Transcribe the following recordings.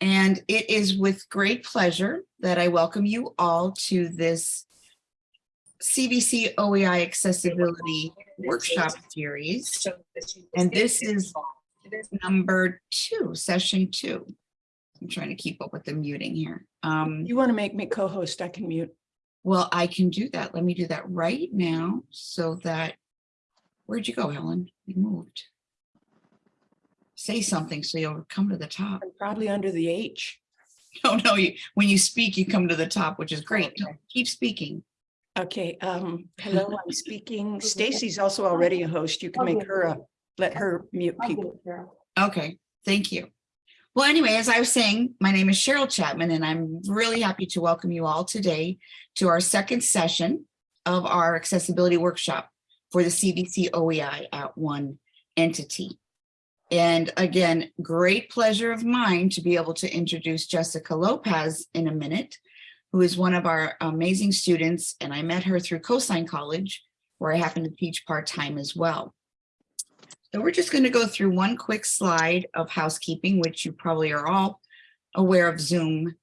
And it is with great pleasure that I welcome you all to this CVC OEI Accessibility Workshop Series. And this is number two, session two. I'm trying to keep up with the muting here. Um, You want to make me co-host, I can mute. well, I can do that. Let me do that right now so that, where'd you go, Helen? You moved. Say something so you'll come to the top. I'm probably under the H. No, no, you, when you speak, you come to the top, which is great. Okay. Keep speaking. Okay, um, hello, I'm speaking. Stacy's also already a host. You can make her a, let her mute people. Okay, thank you. Well, anyway, as I was saying, my name is Cheryl Chapman, and I'm really happy to welcome you all today to our second session of our accessibility workshop for the CVC OEI at one entity. And again, great pleasure of mine to be able to introduce Jessica Lopez in a minute, who is one of our amazing students, and I met her through Coastline College, where I happen to teach part-time as well. So we're just going to go through one quick slide of housekeeping, which you probably are all aware of Zoom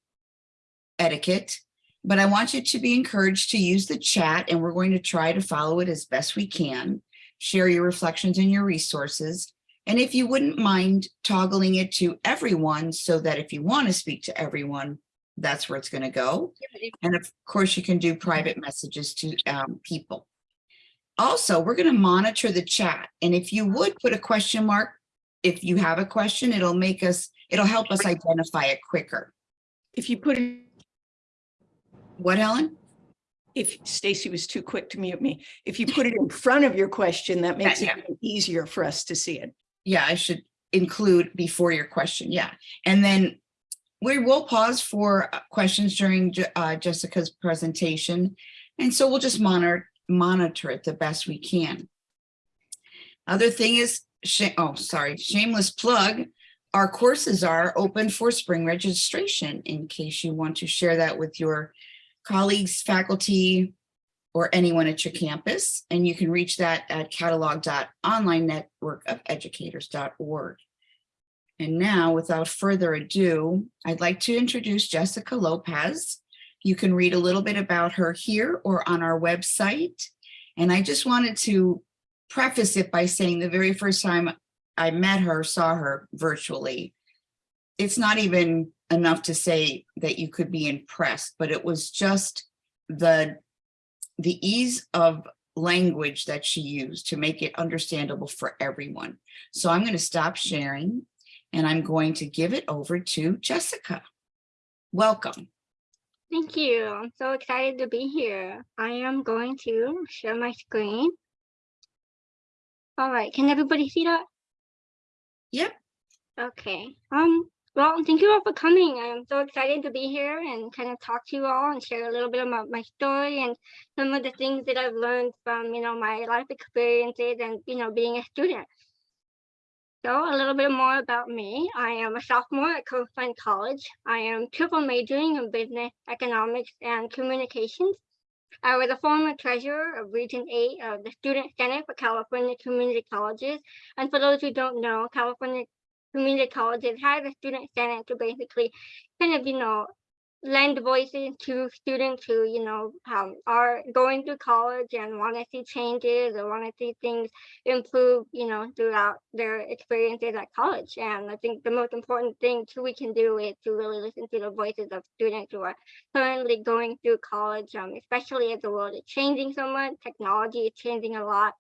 etiquette. But I want you to be encouraged to use the chat and we're going to try to follow it as best we can. Share your reflections and your resources. And if you wouldn't mind toggling it to everyone so that if you want to speak to everyone, that's where it's going to go. And of course, you can do private messages to um, people. Also, we're going to monitor the chat. And if you would put a question mark, if you have a question, it'll make us, it'll help us identify it quicker. If you put it, What, Helen? if Stacy was too quick to mute me, if you put it in front of your question, that makes it yeah. even easier for us to see it. Yeah, I should include before your question. Yeah. And then we will pause for uh, questions during uh, Jessica's presentation. And so we'll just monitor, monitor it the best we can. Other thing is, oh, sorry, shameless plug. Our courses are open for spring registration in case you want to share that with your colleagues, faculty, or anyone at your campus. And you can reach that at catalog.onlinenetworkofeducators.org. And now, without further ado, I'd like to introduce Jessica Lopez. You can read a little bit about her here or on our website. And I just wanted to preface it by saying the very first time I met her, saw her virtually, it's not even enough to say that you could be impressed, but it was just the the ease of language that she used to make it understandable for everyone. So I'm going to stop sharing and I'm going to give it over to Jessica. Welcome. Thank you. I'm so excited to be here. I am going to share my screen. All right, can everybody see that? Yep. Okay. Um, well, thank you all for coming. I'm so excited to be here and kind of talk to you all and share a little bit about my story and some of the things that I've learned from, you know, my life experiences and, you know, being a student. So a little bit more about me. I am a sophomore at Coastline College. I am triple majoring in business, economics, and communications. I was a former treasurer of Region 8 of the Student Senate for California Community Colleges. And for those who don't know, California Community Colleges have a student senate to basically kind of, you know, lend voices to students who, you know, um, are going through college and want to see changes or want to see things improve, you know, throughout their experiences at college. And I think the most important thing too we can do is to really listen to the voices of students who are currently going through college, um, especially as the world is changing so much, technology is changing a lot.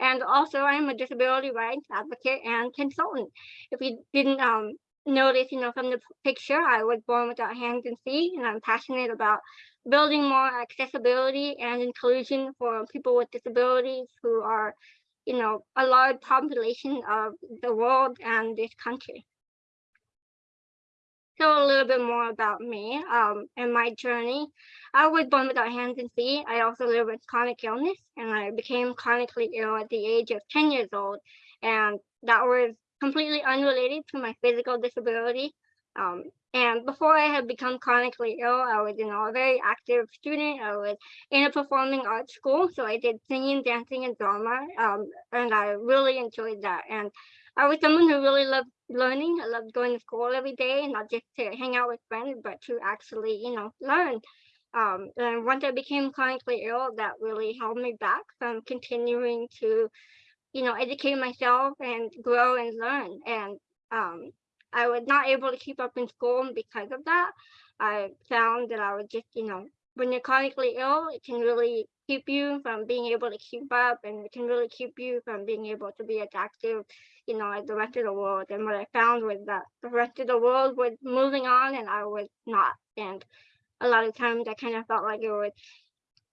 And also I'm a disability rights advocate and consultant. If you didn't um, notice, you know, from the picture, I was born without hands and feet, and I'm passionate about building more accessibility and inclusion for people with disabilities who are, you know, a large population of the world and this country. So a little bit more about me um, and my journey. I was born without hands and feet. I also live with chronic illness, and I became chronically ill at the age of 10 years old. And that was completely unrelated to my physical disability. Um, and before I had become chronically ill, I was, you know, a very active student. I was in a performing arts school, so I did singing, dancing, and drama, um, and I really enjoyed that. And I was someone who really loved learning. I loved going to school every day, and not just to hang out with friends, but to actually, you know, learn. Um, and once I became chronically ill, that really held me back from continuing to, you know, educate myself and grow and learn. And um, I was not able to keep up in school because of that. I found that I was just, you know, when you're chronically ill, it can really keep you from being able to keep up and it can really keep you from being able to be as active, you know, as the rest of the world. And what I found was that the rest of the world was moving on and I was not. And a lot of times I kind of felt like it was,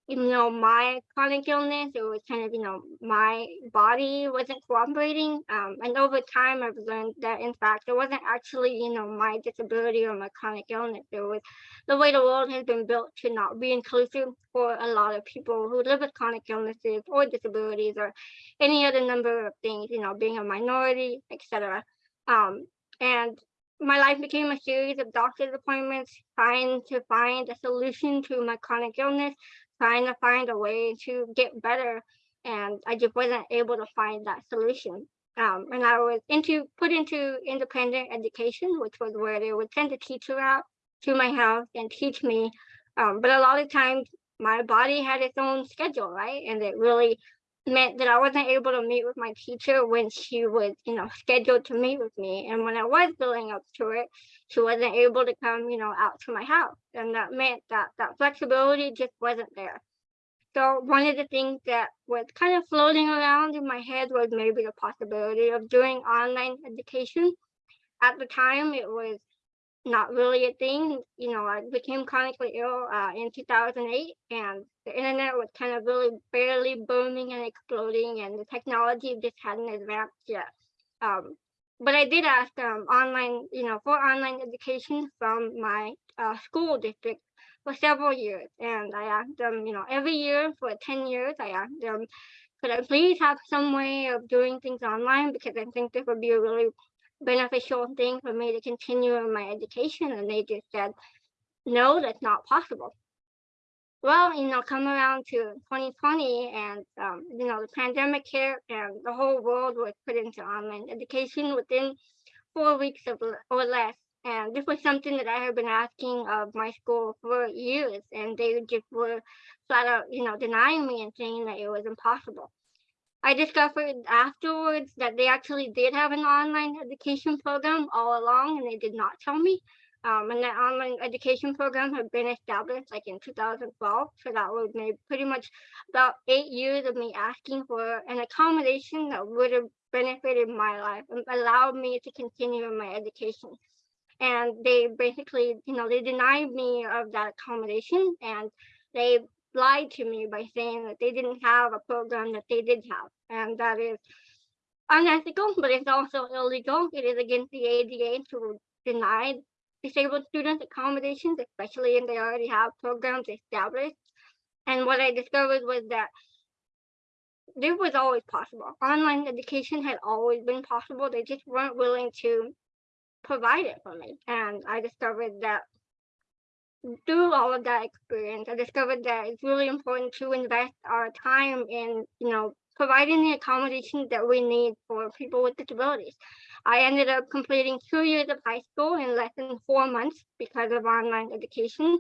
you know, my chronic illness, it was kind of, you know, my body wasn't cooperating. Um, and over time, I've learned that in fact, it wasn't actually, you know, my disability or my chronic illness. It was the way the world has been built to not be inclusive for a lot of people who live with chronic illnesses or disabilities or any other number of things, you know, being a minority, etc. Um, and my life became a series of doctor's appointments, trying to find a solution to my chronic illness, trying to find a way to get better. And I just wasn't able to find that solution. Um, and I was into put into independent education, which was where they would send a teacher out to my house and teach me. Um, but a lot of times my body had its own schedule, right? And it really meant that I wasn't able to meet with my teacher when she was, you know, scheduled to meet with me. And when I was building up to it, she wasn't able to come, you know, out to my house. And that meant that that flexibility just wasn't there. So one of the things that was kind of floating around in my head was maybe the possibility of doing online education. At the time, it was not really a thing. You know, I became chronically ill uh, in 2008 and the internet was kind of really barely booming and exploding and the technology just hadn't advanced yet. Um, but I did ask um, online, you know, for online education from my uh, school district for several years. And I asked them, you know, every year for 10 years, I asked them, could I please have some way of doing things online? Because I think this would be a really beneficial thing for me to continue my education. And they just said, no, that's not possible. Well, you know, come around to 2020 and, um, you know, the pandemic hit and the whole world was put into online education within four weeks of, or less. And this was something that I had been asking of my school for years, and they just were flat out, you know, denying me and saying that it was impossible. I discovered afterwards that they actually did have an online education program all along, and they did not tell me. Um, and that online education program had been established like in 2012. So that was maybe pretty much about eight years of me asking for an accommodation that would have benefited my life and allowed me to continue my education. And they basically, you know, they denied me of that accommodation and they lied to me by saying that they didn't have a program that they did have. And that is unethical, but it's also illegal. It is against the ADA to deny disabled students accommodations, especially if they already have programs established. And what I discovered was that this was always possible. Online education had always been possible. They just weren't willing to provide it for me. And I discovered that through all of that experience, I discovered that it's really important to invest our time in, you know, providing the accommodations that we need for people with disabilities. I ended up completing two years of high school in less than four months because of online education.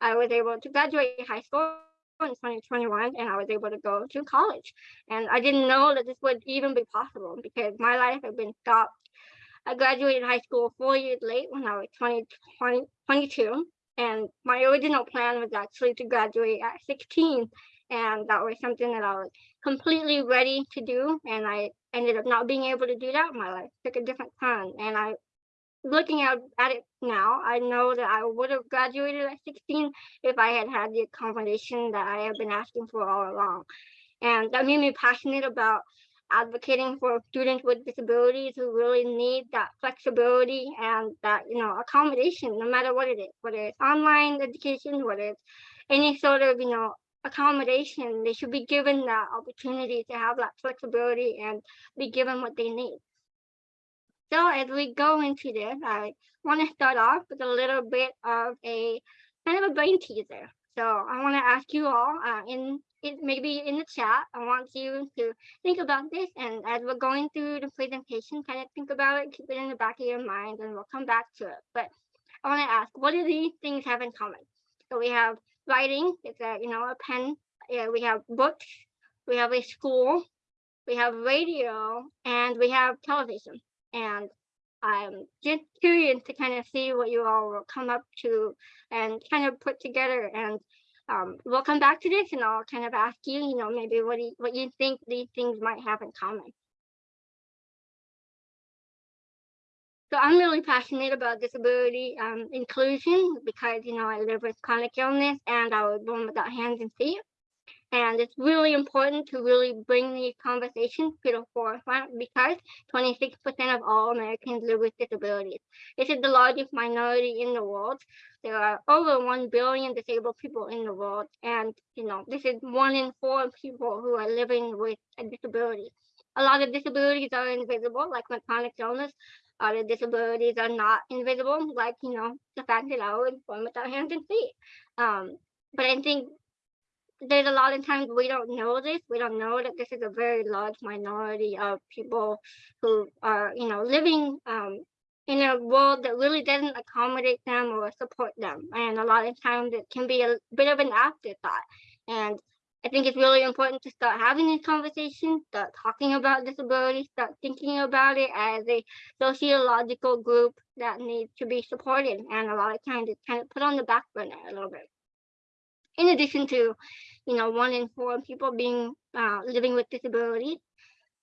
I was able to graduate high school in 2021 and I was able to go to college. And I didn't know that this would even be possible because my life had been stopped. I graduated high school four years late when I was 20, 20 22 and my original plan was actually to graduate at 16 and that was something that I was completely ready to do and I ended up not being able to do that my life. Took a different turn and I looking at, at it now I know that I would have graduated at 16 if I had had the accommodation that I have been asking for all along. And that made me passionate about advocating for students with disabilities who really need that flexibility and that you know accommodation no matter what it is whether it's online education whether it's any sort of you know accommodation they should be given that opportunity to have that flexibility and be given what they need. So as we go into this i want to start off with a little bit of a kind of a brain teaser So I want to ask you all uh, in it maybe in the chat. I want you to think about this, and as we're going through the presentation, kind of think about it, keep it in the back of your mind, and we'll come back to it. But I want to ask, what do these things have in common? So we have writing, it's a you know a pen. Yeah, we have books, we have a school, we have radio, and we have television. And I'm just curious to kind of see what you all will come up to and kind of put together. And um, we'll come back to this, and I'll kind of ask you, you know, maybe what you, what you think these things might have in common. So I'm really passionate about disability um, inclusion because, you know, I live with chronic illness and I was born without hands and feet. And it's really important to really bring these conversations to the forefront because 26% of all Americans live with disabilities. This is the largest minority in the world. There are over 1 billion disabled people in the world. And, you know, this is one in four people who are living with a disability. A lot of disabilities are invisible, like my chronic illness. Other disabilities are not invisible, like, you know, the fact that I was born without hands and feet. Um, but I think there's a lot of times we don't know this. We don't know that this is a very large minority of people who are, you know, living um, in a world that really doesn't accommodate them or support them. And a lot of times it can be a bit of an afterthought. And I think it's really important to start having these conversations, start talking about disability, start thinking about it as a sociological group that needs to be supported. And a lot of times it's kind of put on the back burner a little bit. In addition to, you know, one in four people being uh, living with disabilities,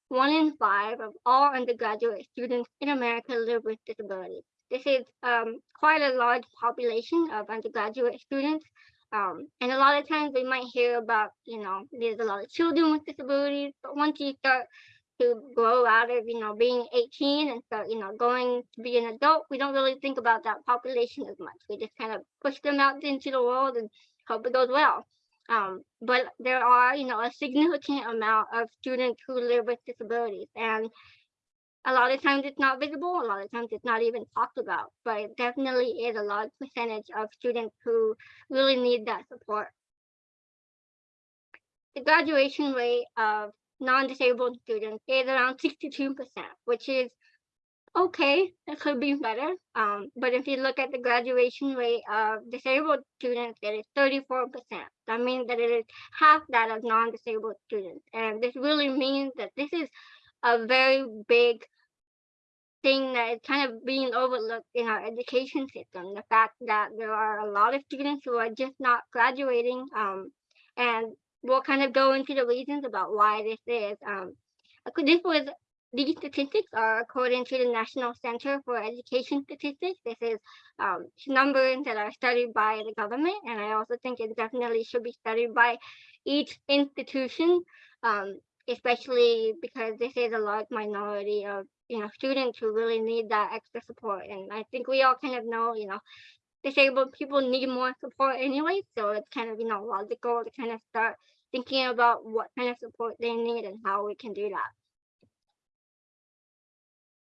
one in five of all undergraduate students in America live with disabilities. This is um, quite a large population of undergraduate students. Um, and a lot of times we might hear about, you know, there's a lot of children with disabilities, but once you start to grow out of, you know, being 18 and start, you know, going to be an adult, we don't really think about that population as much. We just kind of push them out into the world and hope it goes well. Um, but there are, you know, a significant amount of students who live with disabilities and a lot of times it's not visible, a lot of times it's not even talked about, but it definitely is a large percentage of students who really need that support. The graduation rate of non-disabled students is around 62%, which is okay, it could be better. Um, but if you look at the graduation rate of disabled students, it is 34%. That means that it is half that of non-disabled students. And this really means that this is a very big thing that is kind of being overlooked in our education system. The fact that there are a lot of students who are just not graduating. Um, and we'll kind of go into the reasons about why this is. Um, this was these statistics are according to the National Center for Education Statistics. This is um, numbers that are studied by the government, and I also think it definitely should be studied by each institution, um, especially because this is a large minority of you know students who really need that extra support. And I think we all kind of know, you know, disabled people need more support anyway, so it's kind of you know logical to kind of start thinking about what kind of support they need and how we can do that.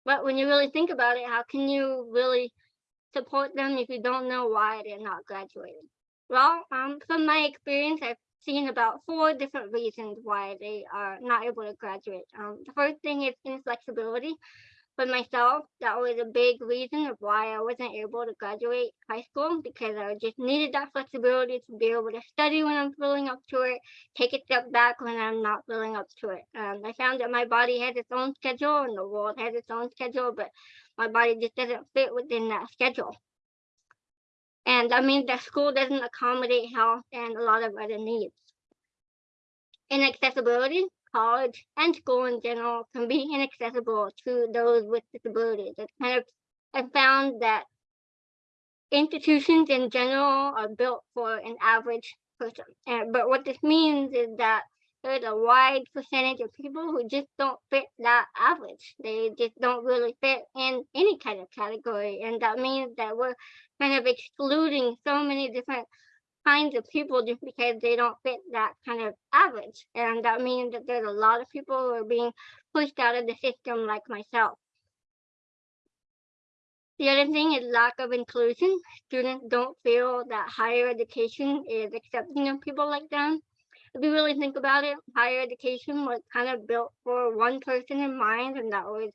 But when you really think about it, how can you really support them if you don't know why they're not graduating? Well, um, from my experience, I've seen about four different reasons why they are not able to graduate. Um, the first thing is inflexibility. For myself, that was a big reason of why I wasn't able to graduate high school because I just needed that flexibility to be able to study when I'm feeling up to it, take a step back when I'm not feeling up to it. Um, I found that my body has its own schedule and the world has its own schedule, but my body just doesn't fit within that schedule. And that means that school doesn't accommodate health and a lot of other needs. Inaccessibility, college and school in general can be inaccessible to those with disabilities. It's kind of, I found that institutions in general are built for an average person. But what this means is that there's a wide percentage of people who just don't fit that average. They just don't really fit in any kind of category. And that means that we're kind of excluding so many different kinds of people just because they don't fit that kind of average. And that means that there's a lot of people who are being pushed out of the system like myself. The other thing is lack of inclusion. Students don't feel that higher education is accepting of people like them. If you really think about it, higher education was kind of built for one person in mind, and that was,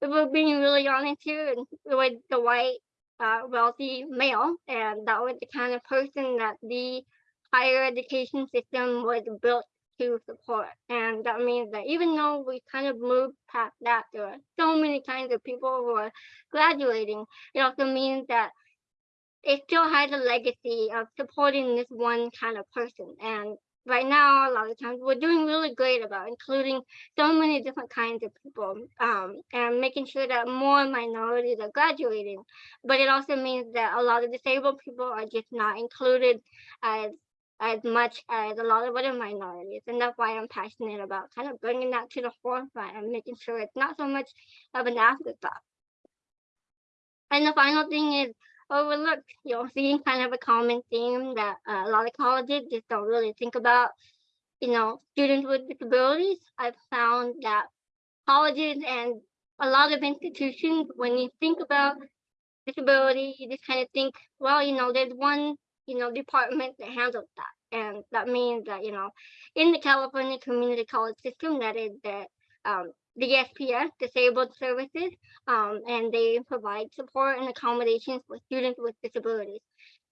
if we're being really honest here, and it was the white, uh, wealthy male, and that was the kind of person that the higher education system was built to support. And that means that even though we kind of moved past that, there are so many kinds of people who are graduating. It also means that it still has a legacy of supporting this one kind of person. And right now, a lot of times we're doing really great about including so many different kinds of people um, and making sure that more minorities are graduating. But it also means that a lot of disabled people are just not included as as much as a lot of other minorities. And that's why I'm passionate about kind of bringing that to the forefront and making sure it's not so much of an afterthought. And the final thing is overlooked. You'll see kind of a common theme that uh, a lot of colleges just don't really think about. You know, students with disabilities. I've found that colleges and a lot of institutions, when you think about disability, you just kind of think, well, you know, there's one you know, department that handles that. And that means that, you know, in the California Community College System, that is the um, DSPS, Disabled Services, um, and they provide support and accommodations for students with disabilities.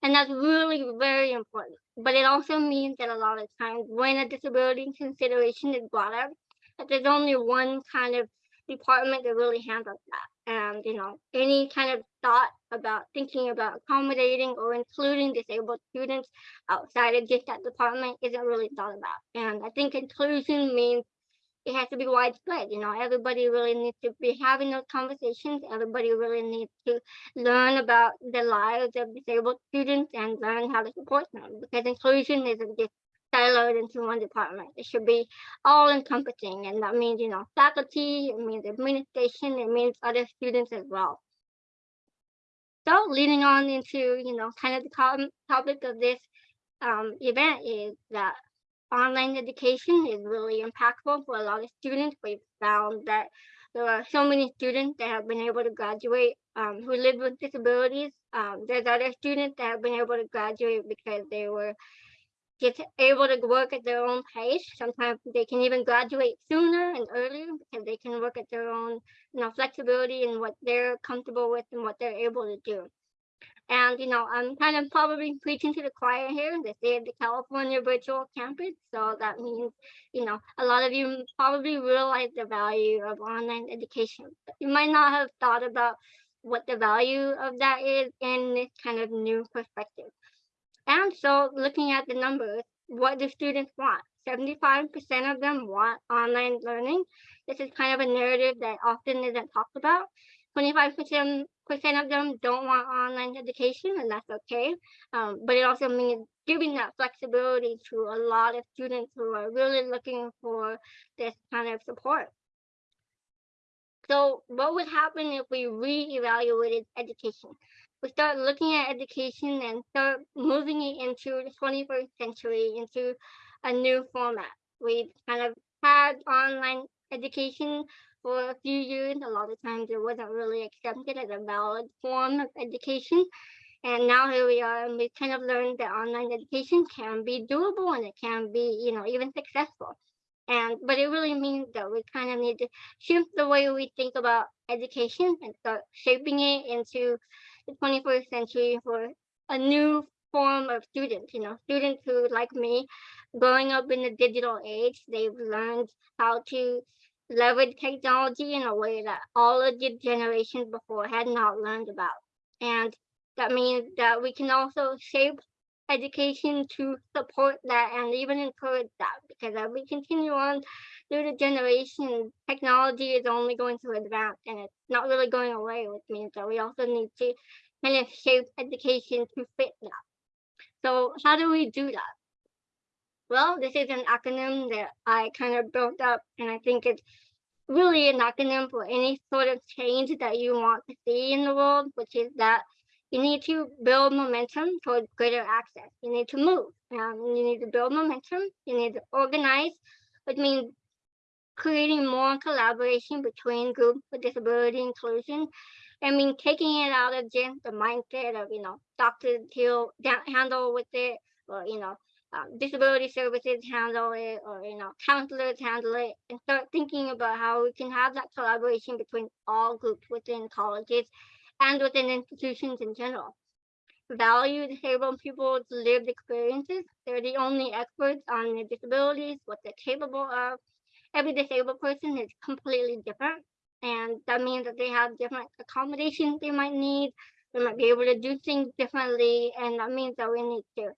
And that's really very important. But it also means that a lot of times when a disability consideration is brought up, that there's only one kind of department that really handles that. And, you know, any kind of thought about thinking about accommodating or including disabled students outside of just that department isn't really thought about. And I think inclusion means it has to be widespread. You know, everybody really needs to be having those conversations. Everybody really needs to learn about the lives of disabled students and learn how to support them because inclusion isn't just siloed into one department. It should be all encompassing. And that means, you know, faculty, it means administration, it means other students as well. So leading on into, you know, kind of the topic of this um, event is that online education is really impactful for a lot of students. We've found that there are so many students that have been able to graduate um, who live with disabilities. Um, there's other students that have been able to graduate because they were just able to work at their own pace. Sometimes they can even graduate sooner and earlier because they can work at their own, you know, flexibility and what they're comfortable with and what they're able to do. And, you know, I'm kind of probably preaching to the choir here. They say the California Virtual Campus. So that means, you know, a lot of you probably realize the value of online education. You might not have thought about what the value of that is in this kind of new perspective. And so looking at the numbers, what do students want? 75% of them want online learning. This is kind of a narrative that often isn't talked about. 25% percent of them don't want online education, and that's okay. Um, but it also means giving that flexibility to a lot of students who are really looking for this kind of support. So what would happen if we re-evaluated education? We start looking at education and start moving it into the 21st century, into a new format. We kind of had online education for a few years. A lot of times it wasn't really accepted as a valid form of education. And now here we are, and we kind of learned that online education can be doable and it can be, you know, even successful. And but it really means that we kind of need to shift the way we think about education and start shaping it into the 21st century for a new form of students, you know, students who like me, growing up in the digital age, they've learned how to leverage technology in a way that all of the generations before had not learned about. And that means that we can also shape education to support that and even encourage that because as we continue on through the generations, technology is only going to advance and it's not really going away, which means that we also need to kind of shape education to fit that. So how do we do that? Well, this is an acronym that I kind of built up and I think it's really an acronym for any sort of change that you want to see in the world, which is that you need to build momentum towards greater access. You need to move. Um, you need to build momentum. You need to organize, which means creating more collaboration between groups with disability inclusion. I mean, taking it out of just the mindset of, you know, doctors heal, handle with it, or, you know, um, disability services handle it, or, you know, counselors handle it, and start thinking about how we can have that collaboration between all groups within colleges and within institutions in general. Value disabled people's lived experiences. They're the only experts on their disabilities, what they're capable of. Every disabled person is completely different. And that means that they have different accommodations they might need. They might be able to do things differently. And that means that we need to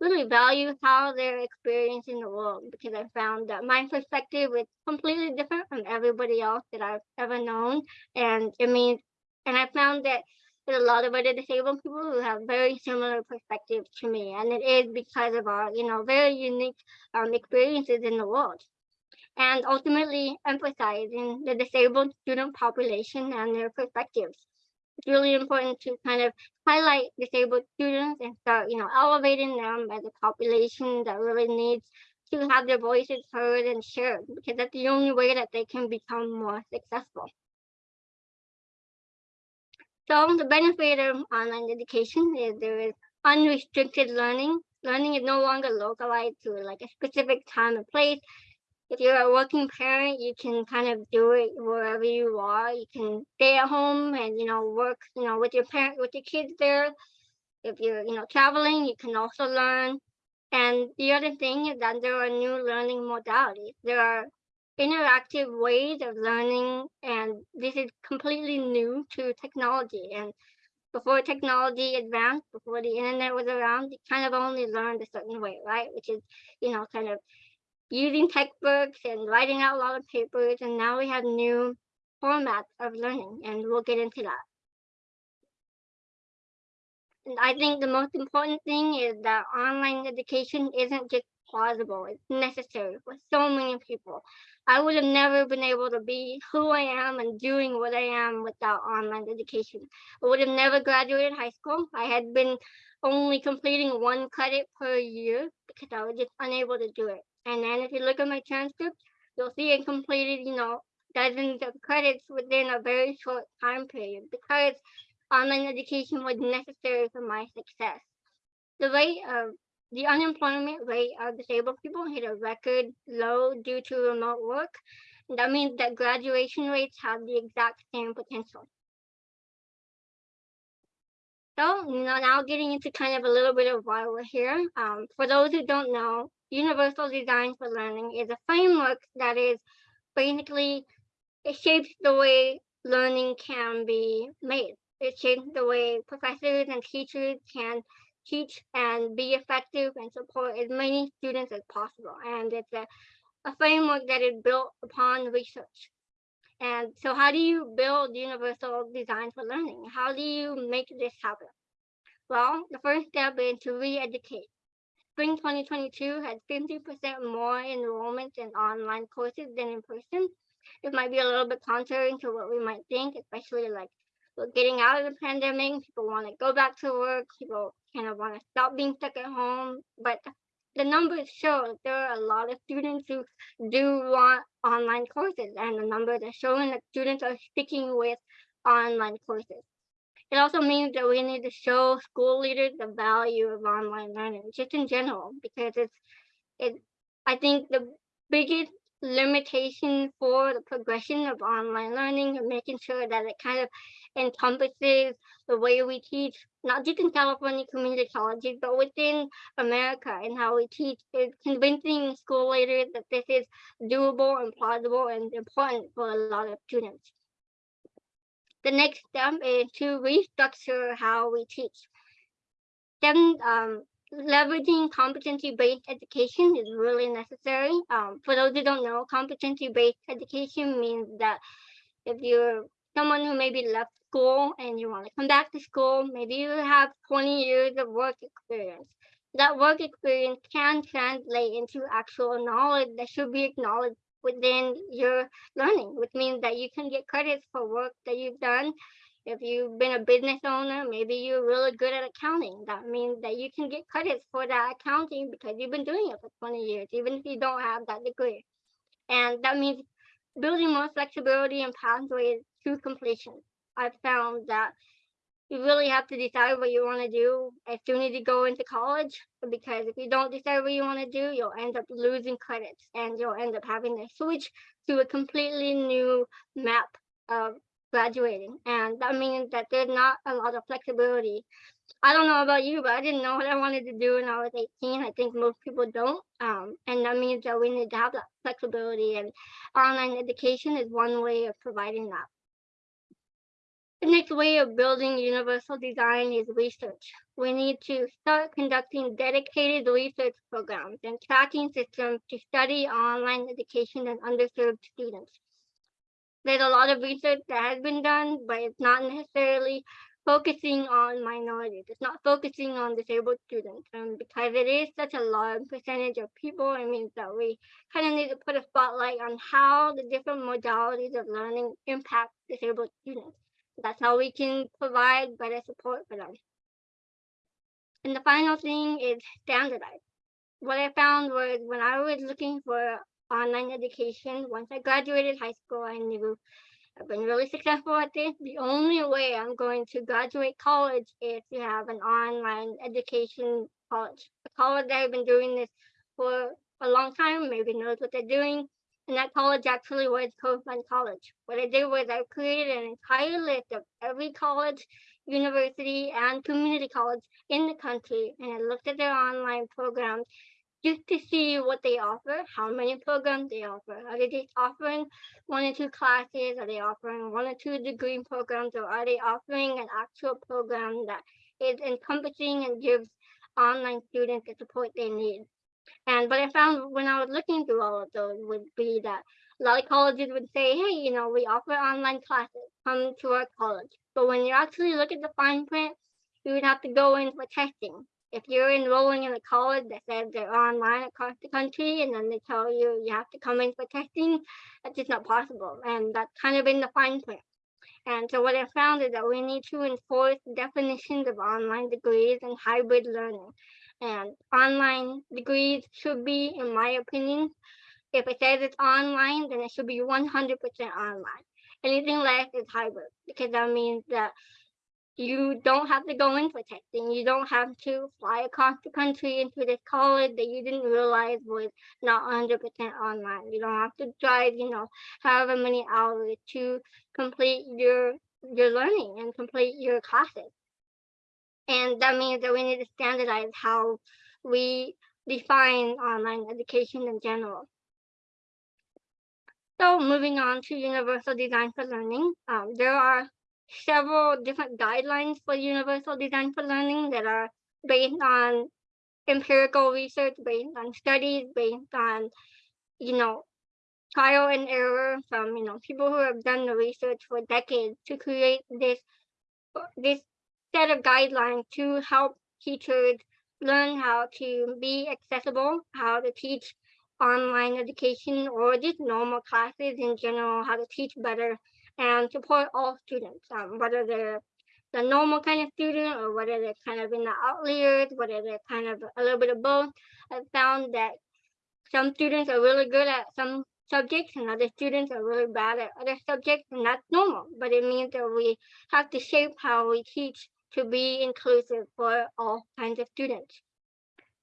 really value how they're experiencing the world because I found that my perspective is completely different from everybody else that I've ever known. And it means, and I found that there's a lot of other disabled people who have very similar perspectives to me. And it is because of our, you know, very unique um, experiences in the world and ultimately emphasizing the disabled student population and their perspectives. It's really important to kind of highlight disabled students and start, you know, elevating them as a population that really needs to have their voices heard and shared because that's the only way that they can become more successful. So the benefit of online education is there is unrestricted learning. Learning is no longer localized to like a specific time and place if you're a working parent, you can kind of do it wherever you are. You can stay at home and, you know, work, you know, with your parent, with your kids there. If you're, you know, traveling, you can also learn. And the other thing is that there are new learning modalities. There are interactive ways of learning, and this is completely new to technology. And before technology advanced, before the internet was around, you kind of only learned a certain way, right? Which is, you know, kind of using textbooks and writing out a lot of papers. And now we have new formats of learning, and we'll get into that. And I think the most important thing is that online education isn't just plausible, it's necessary for so many people. I would have never been able to be who I am and doing what I am without online education. I would have never graduated high school. I had been only completing one credit per year because I was just unable to do it. And then if you look at my transcript, you'll see I completed, you know, dozens of credits within a very short time period because online education was necessary for my success. The rate of the unemployment rate of disabled people hit a record low due to remote work. And that means that graduation rates have the exact same potential. So, you know, now getting into kind of a little bit of why we're here. Um, for those who don't know, Universal Design for Learning is a framework that is basically, it shapes the way learning can be made. It shapes the way professors and teachers can teach and be effective and support as many students as possible. And it's a, a framework that is built upon research. And so how do you build universal design for learning? How do you make this happen? Well, the first step is to re-educate. Spring 2022 had 50% more enrollment in online courses than in person. It might be a little bit contrary to what we might think, especially like getting out of the pandemic, people want to go back to work, people kind of want to stop being stuck at home. But the numbers show there are a lot of students who do want online courses, and the numbers are showing that students are sticking with online courses. It also means that we need to show school leaders the value of online learning, just in general, because it's it. I think the biggest limitation for the progression of online learning and making sure that it kind of encompasses the way we teach, not just in California community colleges, but within America and how we teach is convincing school leaders that this is doable and plausible and important for a lot of students. The next step is to restructure how we teach. Then um, leveraging competency-based education is really necessary. Um, for those who don't know, competency-based education means that if you're someone who maybe left school and you want to come back to school, maybe you have 20 years of work experience. That work experience can translate into actual knowledge that should be acknowledged within your learning, which means that you can get credits for work that you've done. If you've been a business owner, maybe you're really good at accounting. That means that you can get credits for that accounting because you've been doing it for 20 years, even if you don't have that degree. And that means building more flexibility and pathways to completion. I've found that you really have to decide what you want to do. As soon as you go into college because if you don't decide what you want to do you'll end up losing credits and you'll end up having to switch to a completely new map of graduating. And that means that there's not a lot of flexibility. I don't know about you but i didn't know what i wanted to do when i was 18 i think most people don't um, and that means that we need to have that flexibility and online education is one way of providing that the next way of building universal design is research. We need to start conducting dedicated research programs and tracking systems to study online education and underserved students. There's a lot of research that has been done, but it's not necessarily focusing on minorities. It's not focusing on disabled students. And because it is such a large percentage of people, it means that we kind of need to put a spotlight on how the different modalities of learning impact disabled students. That's how we can provide better support for them. And the final thing is standardize. What I found was when I was looking for online education, once I graduated high school, I knew I've been really successful at this. The only way I'm going to graduate college is to have an online education college. A college that have been doing this for a long time, maybe knows what they're doing, and that college actually was Coastline College. What I did was I created an entire list of every college, university, and community college in the country, and I looked at their online programs just to see what they offer, how many programs they offer. Are they just offering one or two classes? Are they offering one or two degree programs? Or are they offering an actual program that is encompassing and gives online students the support they need? And what I found when I was looking through all of those would be that a lot of colleges would say, hey, you know, we offer online classes, come to our college. But when you actually look at the fine print, you would have to go in for testing. If you're enrolling in a college that says they're online across the country and then they tell you you have to come in for testing, that's just not possible. And that's kind of in the fine print. And so what I found is that we need to enforce definitions of online degrees and hybrid learning and online degrees should be, in my opinion, if it says it's online, then it should be 100% online. Anything less is hybrid because that means that you don't have to go in for testing. You don't have to fly across the country into this college that you didn't realize was not 100% online. You don't have to drive, you know, however many hours to complete your your learning and complete your classes. And that means that we need to standardize how we define online education in general. So moving on to universal design for learning, um, there are several different guidelines for universal design for learning that are based on empirical research, based on studies, based on, you know, trial and error from, you know, people who have done the research for decades to create this, this set of guidelines to help teachers learn how to be accessible, how to teach online education or just normal classes in general, how to teach better and support all students, um, whether they're the normal kind of student or whether they're kind of in the outliers, whether they're kind of a little bit of both. I've found that some students are really good at some subjects and other students are really bad at other subjects and that's normal, but it means that we have to shape how we teach to be inclusive for all kinds of students.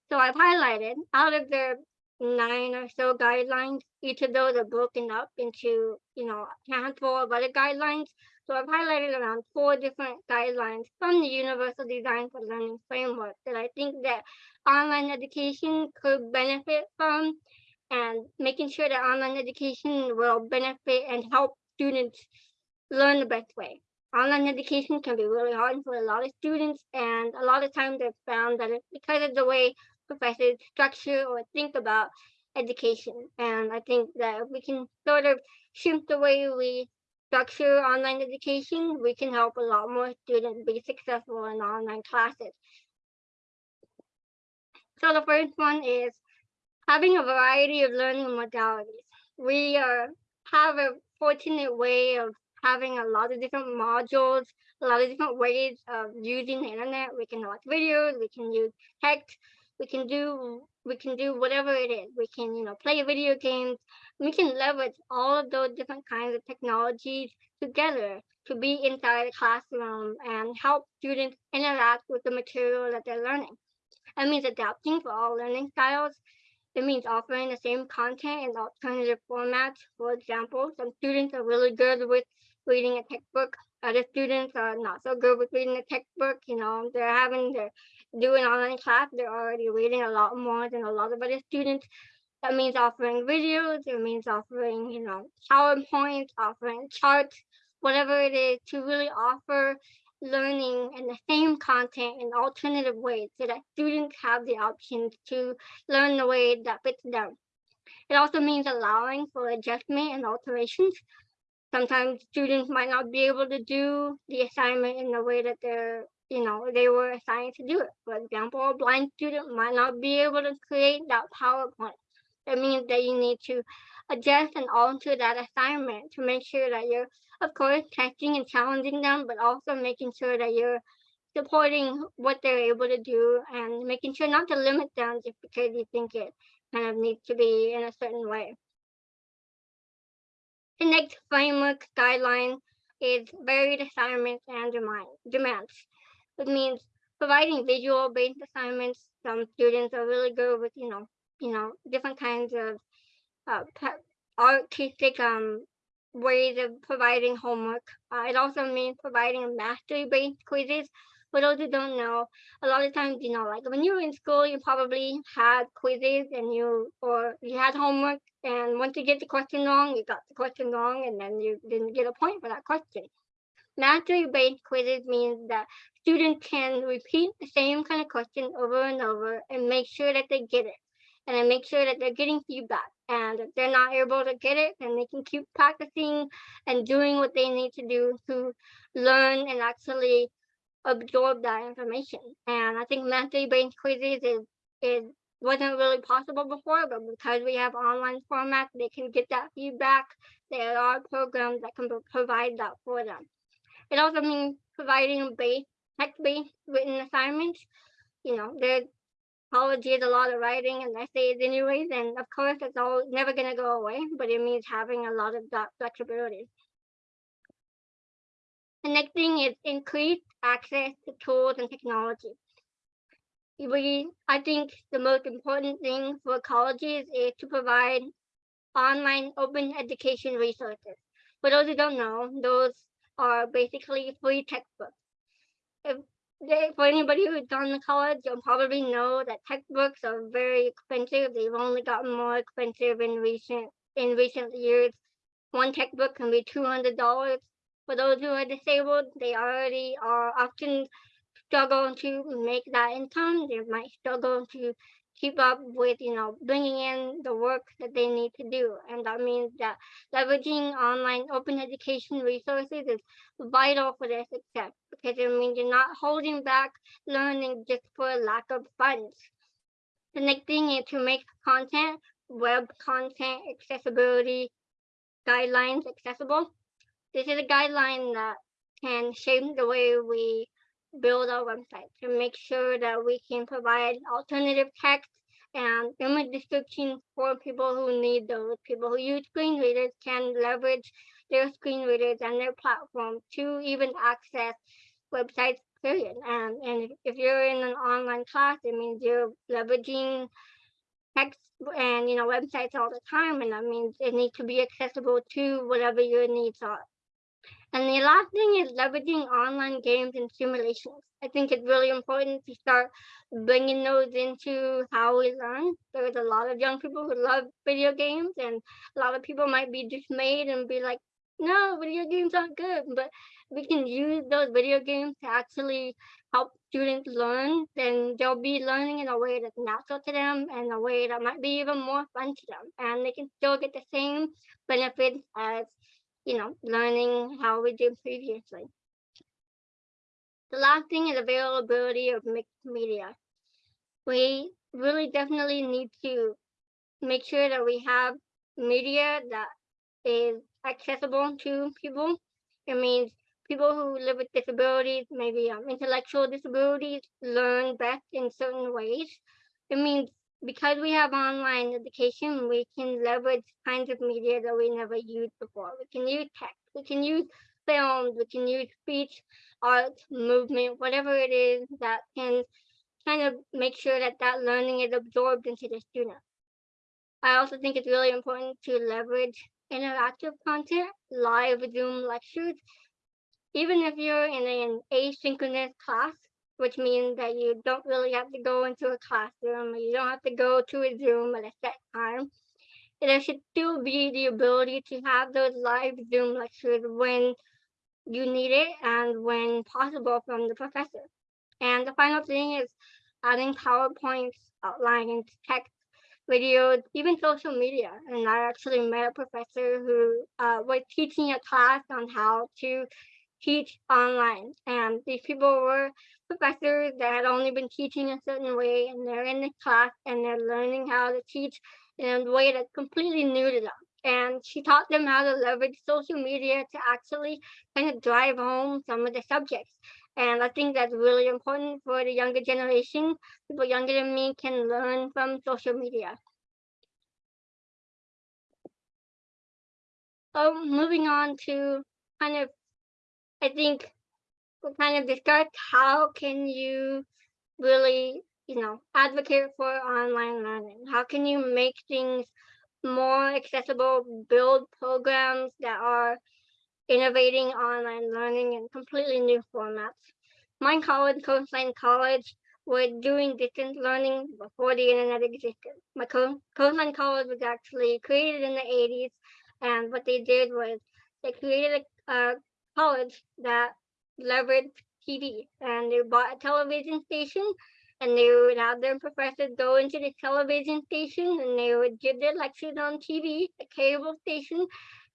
So I've highlighted out of the nine or so guidelines, each of those are broken up into, you know, a handful of other guidelines. So I've highlighted around four different guidelines from the Universal Design for Learning framework that I think that online education could benefit from and making sure that online education will benefit and help students learn the best way online education can be really hard for a lot of students and a lot of times I've found that it's because of the way professors structure or think about education and I think that if we can sort of shift the way we structure online education we can help a lot more students be successful in online classes. So the first one is having a variety of learning modalities. We are have a fortunate way of having a lot of different modules, a lot of different ways of using the internet. We can watch videos, we can use text, we can do we can do whatever it is. We can, you know, play video games. We can leverage all of those different kinds of technologies together to be inside the classroom and help students interact with the material that they're learning. It means adapting for all learning styles. It means offering the same content in alternative formats. For example, some students are really good with reading a textbook. Other students are not so good with reading a textbook. You know, they're having to do an online class. They're already reading a lot more than a lot of other students. That means offering videos. It means offering, you know, PowerPoint, offering charts, whatever it is to really offer learning and the same content in alternative ways so that students have the options to learn the way that fits them. It also means allowing for adjustment and alterations. Sometimes students might not be able to do the assignment in the way that they're, you know, they were assigned to do it. For example, a blind student might not be able to create that PowerPoint. That means that you need to adjust and alter that assignment to make sure that you're of course, testing and challenging them, but also making sure that you're supporting what they're able to do and making sure not to limit them just because you think it kind of needs to be in a certain way. The next framework guideline is varied assignments and demands. It means providing visual based assignments. Some students are really good with, you know, you know, different kinds of uh, artistic um ways of providing homework. Uh, it also means providing mastery-based quizzes. For those who don't know, a lot of times, you know, like when you were in school, you probably had quizzes and you, or you had homework. And once you get the question wrong, you got the question wrong and then you didn't get a point for that question. Mastery-based quizzes means that students can repeat the same kind of question over and over and make sure that they get it and then make sure that they're getting feedback. And if they're not able to get it, then they can keep practicing and doing what they need to do to learn and actually absorb that information. And I think mastery-based quizzes is is wasn't really possible before, but because we have online formats, they can get that feedback. There are programs that can provide that for them. It also means providing base text-based written assignments. You know, there's college is a lot of writing and essays anyways, and of course it's all never gonna go away, but it means having a lot of that flexibility. The next thing is increased access to tools and technology. We, I think the most important thing for colleges is to provide online open education resources. For those who don't know, those are basically free textbooks. If they, for anybody who's done the college, you'll probably know that textbooks are very expensive. They've only gotten more expensive in recent in recent years. One textbook can be two hundred dollars. For those who are disabled, they already are often struggle to make that income. They might struggle to keep up with, you know, bringing in the work that they need to do. And that means that leveraging online open education resources is vital for their success because it means you're not holding back learning just for lack of funds. The next thing is to make content, web content accessibility guidelines accessible. This is a guideline that can shape the way we build our website to make sure that we can provide alternative text and image descriptions for people who need those. People who use screen readers can leverage their screen readers and their platform to even access websites, period. And, and if you're in an online class, it means you're leveraging text and you know websites all the time, and that means it needs to be accessible to whatever your needs are. And the last thing is leveraging online games and simulations. I think it's really important to start bringing those into how we learn. There's a lot of young people who love video games, and a lot of people might be dismayed and be like, no, video games aren't good. But we can use those video games to actually help students learn, then they'll be learning in a way that's natural to them and a way that might be even more fun to them. And they can still get the same benefits as you know, learning how we did previously. The last thing is availability of mixed media. We really definitely need to make sure that we have media that is accessible to people. It means people who live with disabilities, maybe um, intellectual disabilities, learn best in certain ways. It means because we have online education, we can leverage kinds of media that we never used before. We can use text, we can use films, we can use speech, art, movement, whatever it is that can kind of make sure that that learning is absorbed into the student. I also think it's really important to leverage interactive content, live Zoom lectures. Even if you're in an asynchronous class, which means that you don't really have to go into a classroom, or you don't have to go to a Zoom at a set time. There should still be the ability to have those live Zoom lectures when you need it and when possible from the professor. And the final thing is adding PowerPoints, outlining text, videos, even social media. And I actually met a professor who uh, was teaching a class on how to teach online. And these people were professors that had only been teaching a certain way and they're in the class and they're learning how to teach in a way that's completely new to them. And she taught them how to leverage social media to actually kind of drive home some of the subjects. And I think that's really important for the younger generation. People younger than me can learn from social media. So moving on to kind of, I think kind of discuss how can you really, you know, advocate for online learning? How can you make things more accessible, build programs that are innovating online learning in completely new formats. My college, Coastline College, was doing distance learning before the internet existed. My Co- Coastline College was actually created in the 80s, and what they did was they created a, a college that leveraged TV, and they bought a television station and they would have their professors go into the television station and they would give their lectures on TV, the cable station.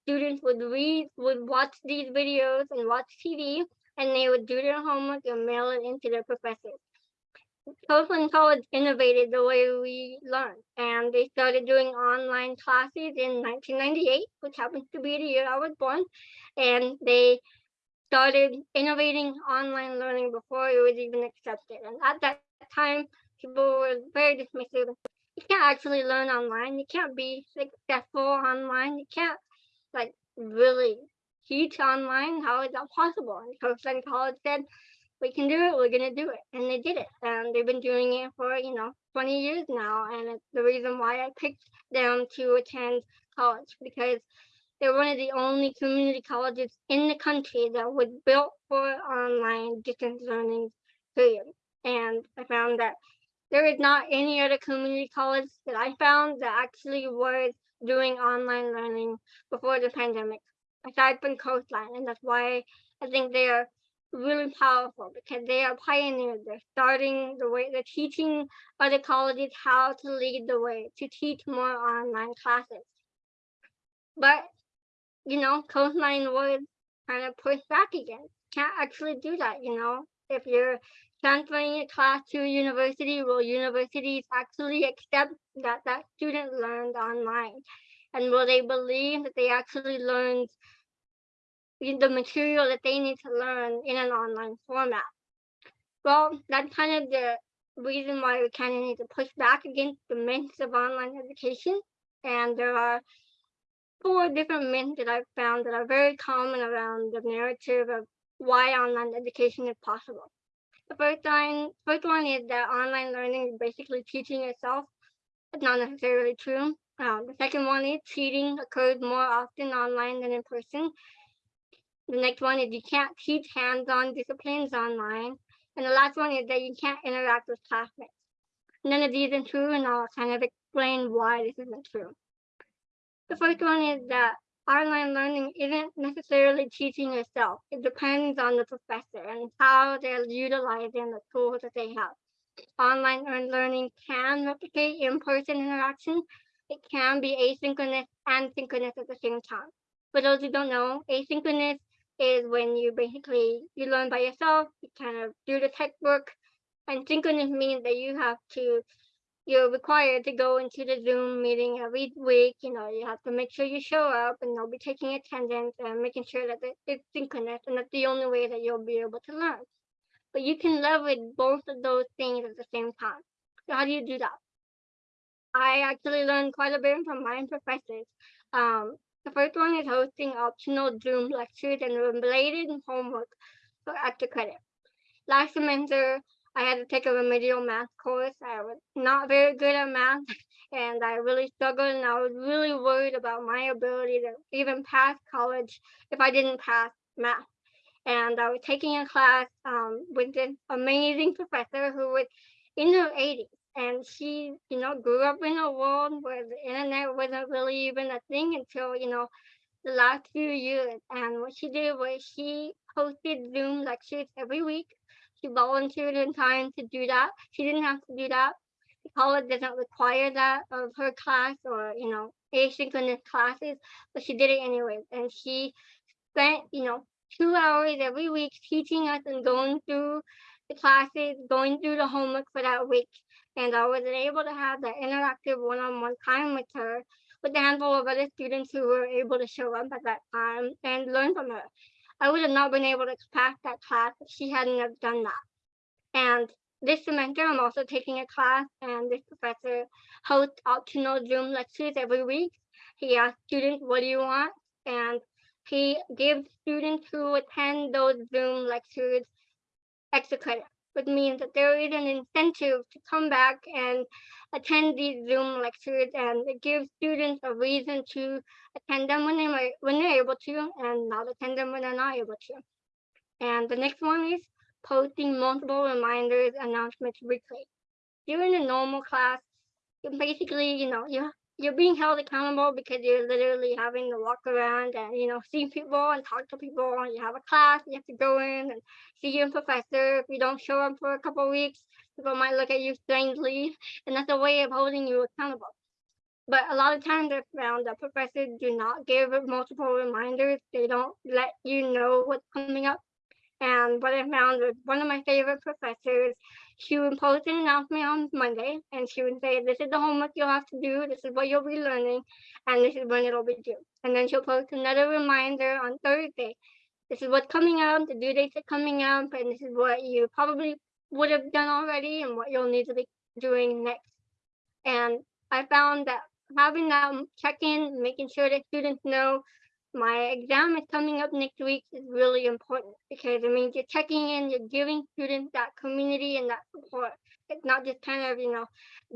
Students would read, would watch these videos and watch TV, and they would do their homework and mail it into their professors. Coastline College innovated the way we learn, and they started doing online classes in 1998, which happens to be the year I was born, and they started innovating online learning before it was even accepted. And at that time, people were very dismissive. You can't actually learn online. You can't be successful online. You can't like really teach online. How is that possible? And Coastline College said, we can do it. We're going to do it. And they did it. And they've been doing it for, you know, 20 years now. And it's the reason why I picked them to attend college because they're one of the only community colleges in the country that was built for online distance learning period. And I found that there is not any other community college that I found that actually was doing online learning before the pandemic, aside from Coastline. And that's why I think they are really powerful because they are pioneers. They're starting the way, they're teaching other colleges how to lead the way, to teach more online classes. But, you know, Coastline was kind of pushed back again. Can't actually do that, you know, if you're transferring a class to a university, will universities actually accept that that student learned online? And will they believe that they actually learned the material that they need to learn in an online format? Well, that's kind of the reason why we kind of need to push back against the myths of online education. And there are four different myths that I've found that are very common around the narrative of why online education is possible. The first one, first one is that online learning is basically teaching yourself. It's not necessarily true. Um, the second one is cheating occurs more often online than in person. The next one is you can't teach hands-on disciplines online. And the last one is that you can't interact with classmates. None of these are true, and I'll kind of explain why this isn't true. The first one is that online learning isn't necessarily teaching yourself. It depends on the professor and how they're utilizing the tools that they have. Online learning can replicate in-person interaction. It can be asynchronous and synchronous at the same time. For those who don't know, asynchronous is when you basically, you learn by yourself, you kind of do the textbook, and synchronous means that you have to you're required to go into the Zoom meeting every week. You know, you have to make sure you show up and they'll be taking attendance and making sure that it's synchronous. And that's the only way that you'll be able to learn. But you can leverage both of those things at the same time. So how do you do that? I actually learned quite a bit from my professors. Um, The first one is hosting optional Zoom lectures and related homework for extra credit. Last semester, I had to take a remedial math course. I was not very good at math and I really struggled and I was really worried about my ability to even pass college if I didn't pass math. And I was taking a class um, with this amazing professor who was in her 80s and she, you know, grew up in a world where the internet wasn't really even a thing until, you know, the last few years. And what she did was she hosted Zoom lectures every week. She volunteered her time to do that. She didn't have to do that. The college doesn't require that of her class or, you know, asynchronous classes, but she did it anyways. And she spent, you know, two hours every week teaching us and going through the classes, going through the homework for that week. And I was able to have that interactive one-on-one time with her, with a handful of other students who were able to show up at that time and learn from her. I would have not been able to pass that class if she hadn't have done that. And this semester, I'm also taking a class and this professor hosts optional Zoom lectures every week. He asks students, what do you want? And he gives students who attend those Zoom lectures extra credit, which mean that there is an incentive to come back and attend these Zoom lectures and it gives students a reason to attend them when they might, when they're able to and not attend them when they're not able to. And the next one is posting multiple reminders announcements weekly. During a normal class, basically, you know, you you're being held accountable because you're literally having to walk around and you know see people and talk to people and you have a class you have to go in and see your professor. If you don't show up for a couple weeks people might look at you strangely and that's a way of holding you accountable. But a lot of times i've found that professors do not give multiple reminders. They don't let you know what's coming up and what I found was one of my favorite professors, she would post an announcement on Monday and she would say, this is the homework you'll have to do, this is what you'll be learning, and this is when it'll be due. And then she'll post another reminder on Thursday. This is what's coming up, the due dates are coming up, and this is what you probably would have done already and what you'll need to be doing next. And I found that having that check-in, making sure that students know my exam is coming up next week is really important because it means you're checking in, you're giving students that community and that support. It's not just kind of, you know,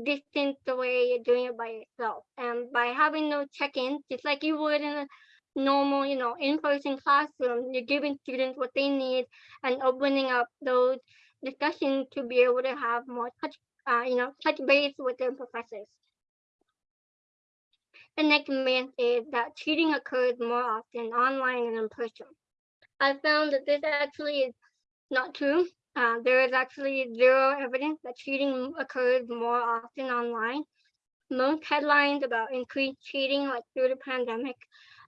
distant the way you're doing it by yourself. And by having those check-ins, just like you would in a normal, you know, in-person classroom, you're giving students what they need and opening up those discussions to be able to have more touch, uh, you know, touch base with their professors. The next myth is that cheating occurs more often online and in person. I found that this actually is not true. Uh, there is actually zero evidence that cheating occurs more often online. Most headlines about increased cheating, like through the pandemic,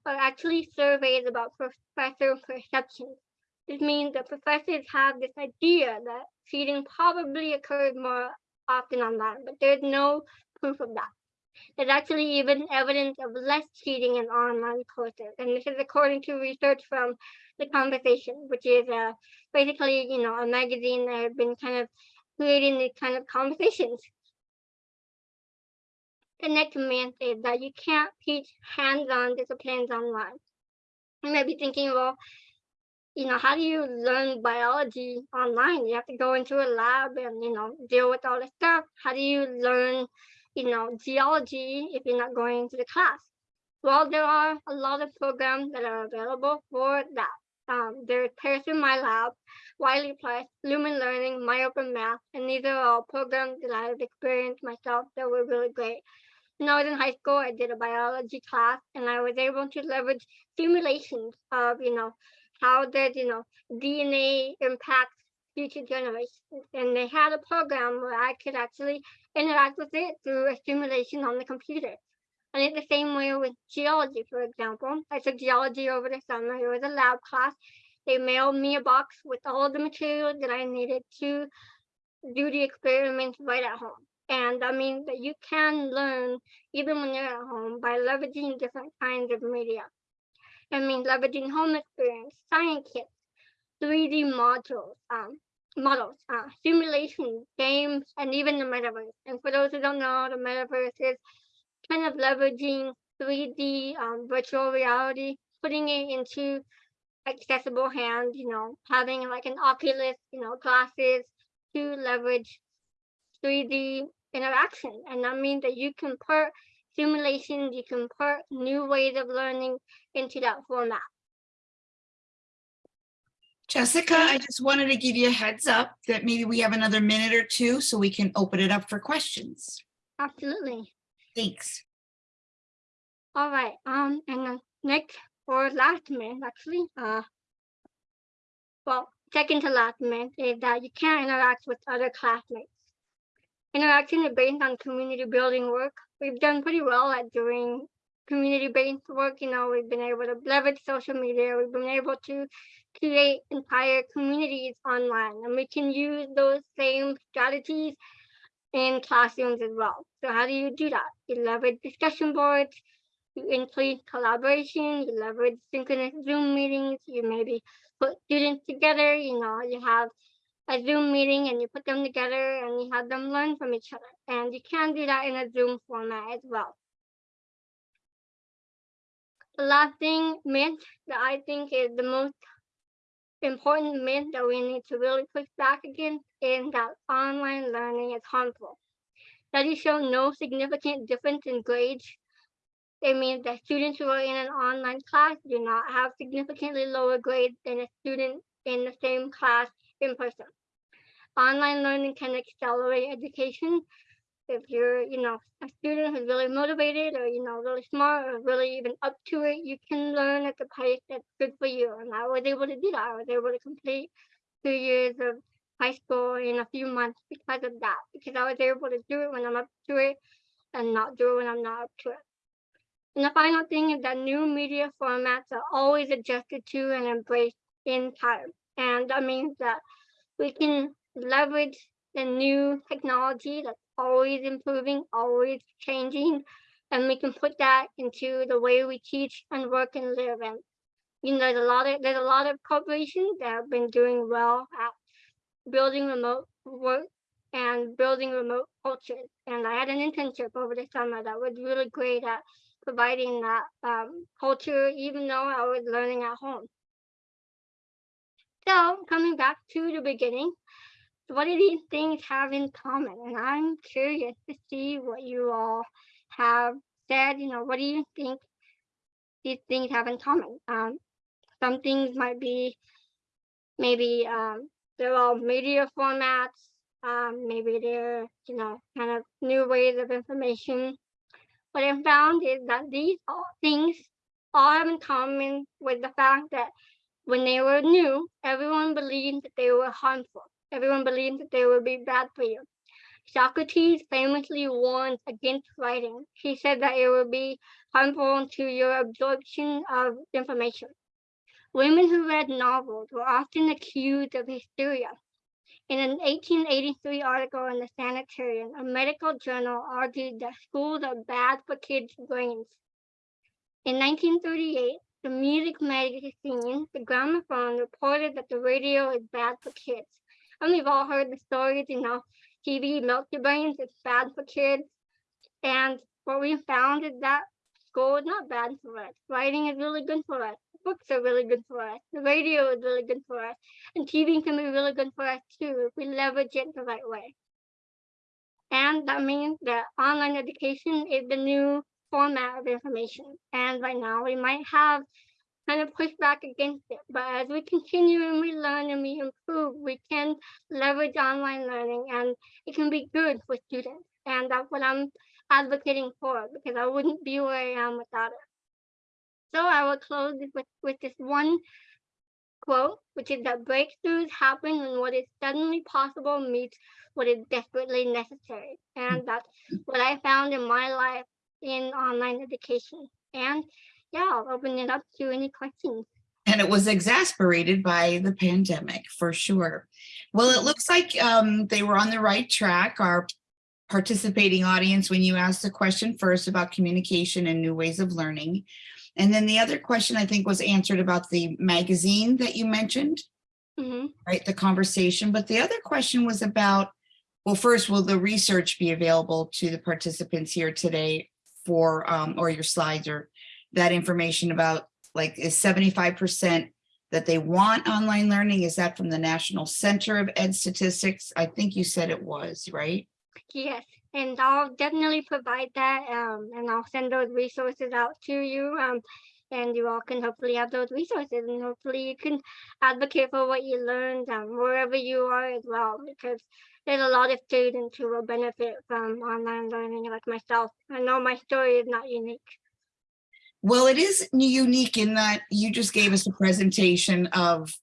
are actually surveys about professor perceptions. This means that professors have this idea that cheating probably occurs more often online, but there's no proof of that. There's actually even evidence of less cheating in online courses. And this is according to research from The Conversation, which is uh, basically, you know, a magazine that has been kind of creating these kind of conversations. The next myth is that you can't teach hands-on disciplines online. You may be thinking, well, you know, how do you learn biology online? You have to go into a lab and, you know, deal with all this stuff. How do you learn you know, geology if you're not going to the class. Well, there are a lot of programs that are available for that. Um, there's Pearson My Lab, Wiley Plus, Lumen Learning, My Open Math, and these are all programs that I've experienced myself that were really great. When I was in high school, I did a biology class and I was able to leverage simulations of, you know, how does, you know, DNA impact future generations. And they had a program where I could actually interact with it through a simulation on the computer. And it's the same way with geology, for example. I took geology over the summer. It was a lab class. They mailed me a box with all the material that I needed to do the experiments right at home. And that means that you can learn even when you're at home by leveraging different kinds of media. It means leveraging home experience, science kits, 3D modules, um, models, uh, simulations, games, and even the metaverse. And for those who don't know, the metaverse is kind of leveraging 3D um, virtual reality, putting it into accessible hands, you know, having like an Oculus, you know, glasses to leverage 3D interaction. And that means that you can put simulations, you can put new ways of learning into that format. Jessica, I just wanted to give you a heads up that maybe we have another minute or two so we can open it up for questions. Absolutely. Thanks. All right. Um, and then next or last minute, actually, uh, well, second to last minute is that you can't interact with other classmates. Interaction is based on community building work. We've done pretty well at doing community-based work. You know, we've been able to leverage social media. We've been able to create entire communities online, and we can use those same strategies in classrooms as well. So how do you do that? You leverage discussion boards, you increase collaboration, you leverage synchronous Zoom meetings, you maybe put students together, you know, you have a Zoom meeting and you put them together and you have them learn from each other. And you can do that in a Zoom format as well. The last thing myth that I think is the most important myth that we need to really push back against is that online learning is harmful. Studies show no significant difference in grades. It means that students who are in an online class do not have significantly lower grades than a student in the same class in person. Online learning can accelerate education. If you're, you know, a student who's really motivated or, you know, really smart or really even up to it, you can learn at the pace that's good for you. And I was able to do that. I was able to complete two years of high school in a few months because of that, because I was able to do it when I'm up to it and not do it when I'm not up to it. And the final thing is that new media formats are always adjusted to and embraced in time. And that means that we can leverage the new technology that's always improving, always changing, and we can put that into the way we teach and work and live. And you know, there's a lot of there's a lot of corporations that have been doing well at building remote work and building remote cultures. And I had an internship over the summer that was really great at providing that um, culture, even though I was learning at home. So coming back to the beginning, what do these things have in common? And I'm curious to see what you all have said. You know, what do you think these things have in common? Um, some things might be maybe um, they're all media formats. Um, maybe they're, you know, kind of new ways of information. What I found is that these all things all have in common with the fact that when they were new, everyone believed that they were harmful. Everyone believed that they would be bad for you. Socrates famously warned against writing. He said that it would be harmful to your absorption of information. Women who read novels were often accused of hysteria. In an 1883 article in the Sanitarian, a medical journal argued that schools are bad for kids' brains. In 1938, the music magazine, The Gramophone, reported that the radio is bad for kids. And we've all heard the stories, you know, TV milk your brains, it's bad for kids. And what we found is that school is not bad for us. Writing is really good for us. Books are really good for us. The radio is really good for us. And TV can be really good for us too if we leverage it the right way. And that means that online education is the new format of information. And right now we might have kind of push back against it. But as we continue and we learn and we improve, we can leverage online learning and it can be good for students. And that's what I'm advocating for because I wouldn't be where I am without it. So I will close with, with this one quote, which is that breakthroughs happen when what is suddenly possible meets what is desperately necessary. And that's what I found in my life in online education. And yeah, I'll open it up to any questions. And it was exasperated by the pandemic for sure. Well, it looks like um, they were on the right track. Our participating audience, when you asked the question first about communication and new ways of learning. And then the other question I think was answered about the magazine that you mentioned, Mhm. right? The conversation. But the other question was about, well, first, will the research be available to the participants here today for, um, or your slides or that information about like is seventy-five percent that they want online learning? Is that from the National Center of Ed Statistics? I think you said it was, right? Yes, and I'll definitely provide that, um, and I'll send those resources out to you. Um, and you all can hopefully have those resources and hopefully you can advocate for what you learned, um, wherever you are as well, because there's a lot of students who will benefit from online learning like myself. I know my story is not unique. Well, it is unique in that you just gave us a presentation of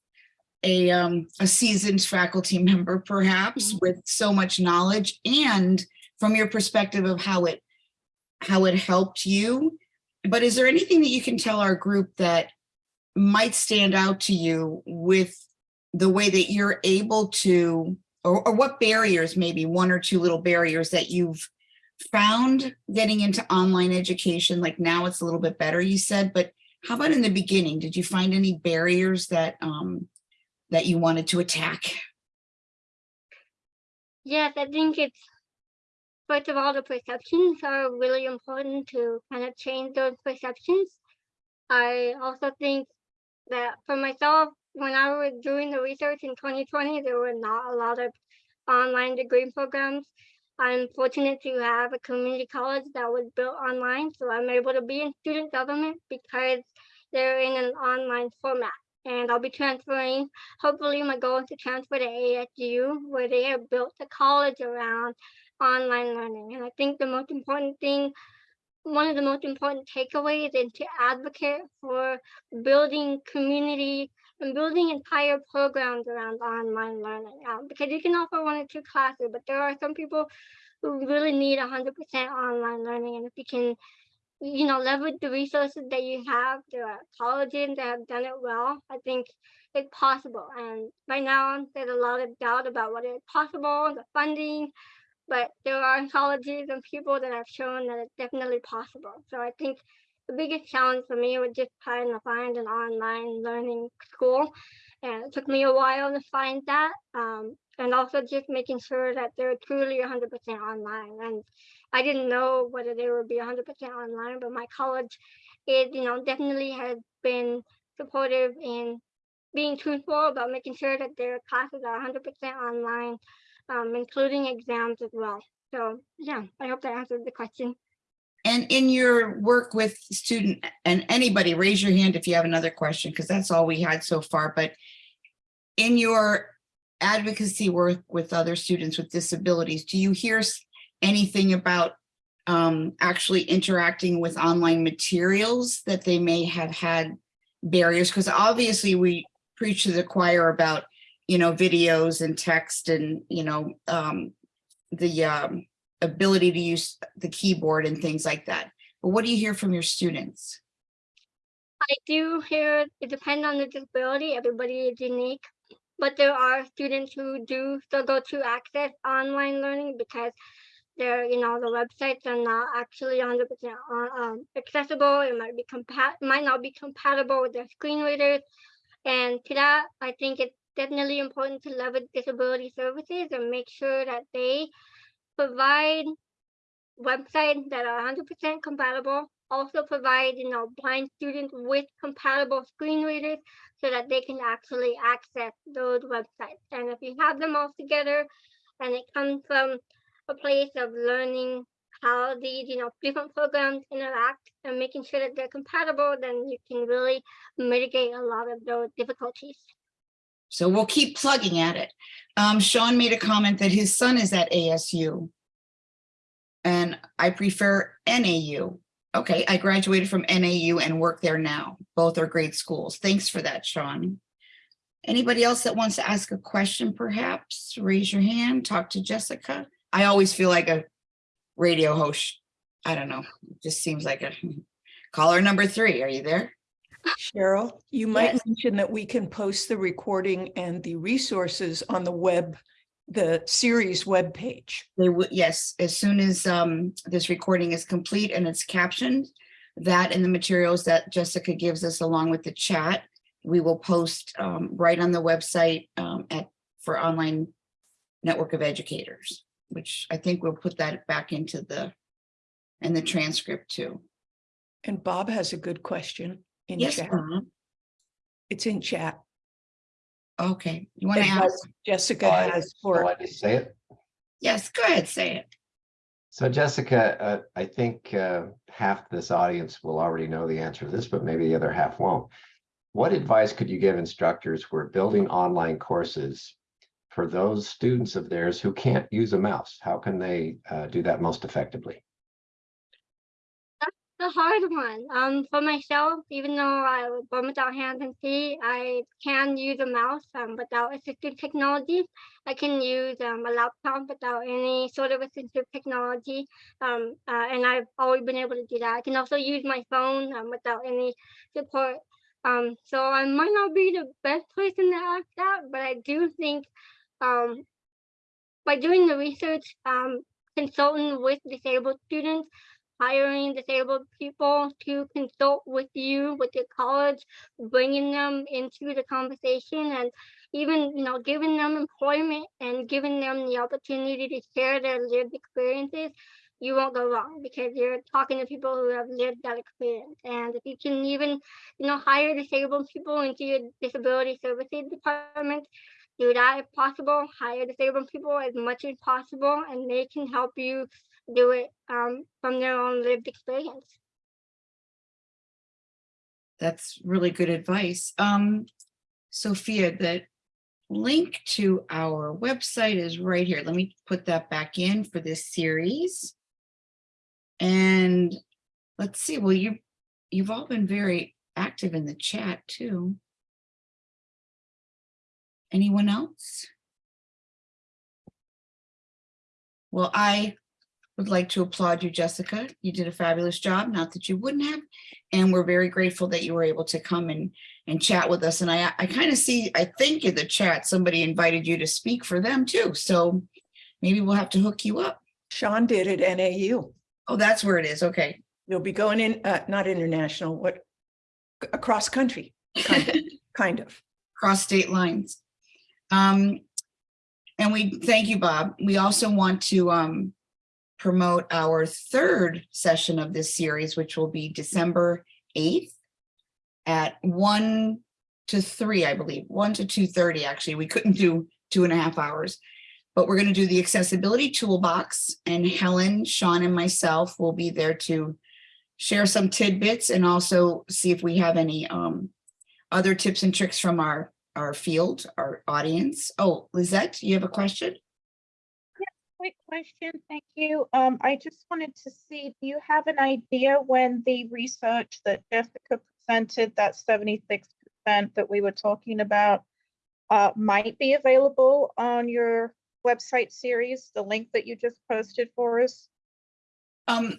a, um, a seasoned faculty member perhaps with so much knowledge and from your perspective of how it, how it helped you. But is there anything that you can tell our group that might stand out to you with the way that you're able to, or, or what barriers, maybe one or two little barriers that you've found getting into online education, like now it's a little bit better, you said, but how about in the beginning? Did you find any barriers that um that you wanted to attack? Yes, I think it's first of all, the perceptions are really important to kind of change those perceptions. I also think that for myself, when I was doing the research in 2020, there were not a lot of online degree programs. I'm fortunate to have a community college that was built online, so I'm able to be in student government because they're in an online format. And I'll be transferring, hopefully my goal is to transfer to ASU where they have built a college around online learning. And I think the most important thing, one of the most important takeaways is to advocate for building community and building entire programs around online learning. Um, because you can offer one or two classes, but there are some people who really need 100% online learning. And if you can, you know, leverage the resources that you have, there are colleges that have done it well. I think it's possible. And right now, there's a lot of doubt about whether it's possible, the funding, but there are colleges and people that have shown that it's definitely possible. So I think the biggest challenge for me was just trying to find an online learning school. And it took me a while to find that. Um, and also just making sure that they're truly 100% online. And I didn't know whether they would be 100% online, but my college, is, you know, definitely has been supportive in being truthful about making sure that their classes are 100% online, um, including exams as well. So yeah, I hope that answered the question. And in your work with student and anybody, raise your hand if you have another question, because that's all we had so far. But in your advocacy work with other students with disabilities, do you hear anything about um, actually interacting with online materials that they may have had barriers? Because obviously we preach to the choir about, you know, videos and text and, you know, um, the um, ability to use the keyboard and things like that. But what do you hear from your students? I do hear it depends on the disability. Everybody is unique, but there are students who do struggle to access online learning because they're, you know, the websites are not actually 100% um, accessible. It might be compat might not be compatible with their screen readers. And to that, I think it's definitely important to leverage disability services and make sure that they provide websites that are 100% compatible. Also provide, you know, blind students with compatible screen readers so that they can actually access those websites. And if you have them all together and it comes from a place of learning how these, you know, different programs interact and making sure that they're compatible, then you can really mitigate a lot of those difficulties. So we'll keep plugging at it. Um, Sean made a comment that his son is at ASU. And I prefer NAU. Okay, I graduated from NAU and work there now. Both are great schools. Thanks for that, Sean. Anybody else that wants to ask a question, perhaps raise your hand, talk to Jessica. I always feel like a radio host. I don't know, it just seems like a caller number three. Are you there? Cheryl, you might Yes. mention that we can post the recording and the resources on the web, the series webpage. They would, yes, as soon as um this recording is complete and it's captioned, that and the materials that Jessica gives us along with the chat, we will post um right on the website um at for online network of educators, which I think we'll put that back into the and the transcript too. And Bob has a good question in Yes, chat. Bob. It's in chat. okay, you want to ask? Jessica Oh, I- has Oh, I for, need to say it. Yes, go ahead, say it. So Jessica, uh, I think, uh, half this audience will already know the answer to this, but maybe the other half won't. What advice could you give instructors who are building online courses for those students of theirs who can't use a mouse? How can they, uh, do that most effectively? The hard one. Um, for myself, even though I was born without hands and feet, I can use a mouse um, without assistive technology. I can use um, a laptop without any sort of assistive technology, um, uh, and I've always been able to do that. I can also use my phone um, without any support. Um, so I might not be the best person to ask that, but I do think um, by doing the research, um, consulting with disabled students, hiring disabled people to consult with you, with your college, bringing them into the conversation and even, you know, giving them employment and giving them the opportunity to share their lived experiences, you won't go wrong because you're talking to people who have lived that experience. And if you can even, you know, hire disabled people into your disability services department, do that if possible, hire disabled people as much as possible, and they can help you do it um, from their own lived experience. That's really good advice. Um, Sophia, the link to our website is right here. Let me put that back in for this series. And let's see, well, you, you've all been very active in the chat too. Anyone else? Well, I would like to applaud you, Jessica. You did a fabulous job, not that you wouldn't have. And we're very grateful that you were able to come and, and chat with us. And I, I kind of see, I think in the chat, somebody invited you to speak for them too. So maybe we'll have to hook you up. Sean did at NAU. Oh, that's where it is. Okay. You'll be going in, uh, not international, what, across country, kind of, kind of. Cross state lines. Um, and we thank you, Bob. We also want to um, promote our third session of this series, which will be December 8th at one to three, I believe, one to two thirty. actually. We couldn't do two and a half hours. But we're going to do the accessibility toolbox and Helen, Sean and myself will be there to share some tidbits and also see if we have any um, other tips and tricks from our, our field, our audience. Oh, Lizette, you have a question? Quick question, thank you. Um, I just wanted to see, do you have an idea when the research that Jessica presented, that seventy-six percent that we were talking about, uh, might be available on your website series, the link that you just posted for us? Um,